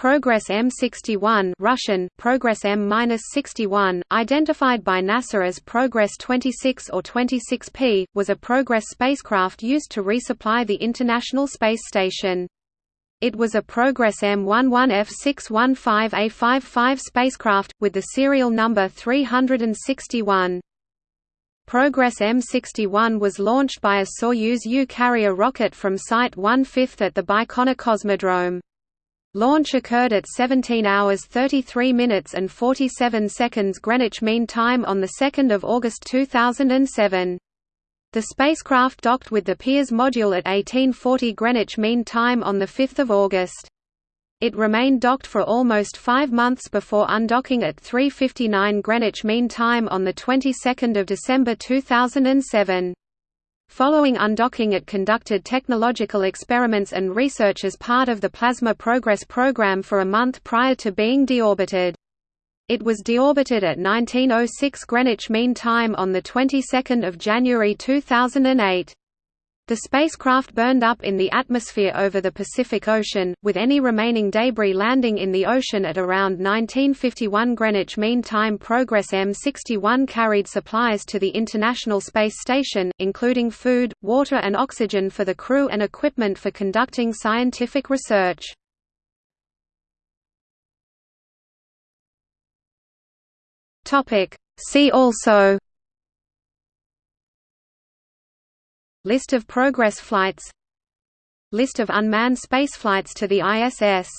Progress M61 Russian, Progress M-61, identified by NASA as Progress 26 or 26P, was a Progress spacecraft used to resupply the International Space Station. It was a Progress M11F615A55 spacecraft, with the serial number 361. Progress M61 was launched by a Soyuz U carrier rocket from Site 1/5 at the Baikonur Cosmodrome. Launch occurred at 17 hours 33 minutes and 47 seconds Greenwich Mean Time on 2 August 2007. The spacecraft docked with the Pirs module at 1840 Greenwich Mean Time on 5 August. It remained docked for almost five months before undocking at 3.59 Greenwich Mean Time on the 22nd of December 2007. Following undocking it conducted technological experiments and research as part of the Plasma Progress program for a month prior to being deorbited. It was deorbited at 1906 Greenwich Mean Time on the 22nd of January 2008. The spacecraft burned up in the atmosphere over the Pacific Ocean, with any remaining debris landing in the ocean at around 1951 Greenwich Mean Time. Progress M61 carried supplies to the International Space Station, including food, water and oxygen for the crew and equipment for conducting scientific research. See also List of Progress flights. List of unmanned spaceflights to the ISS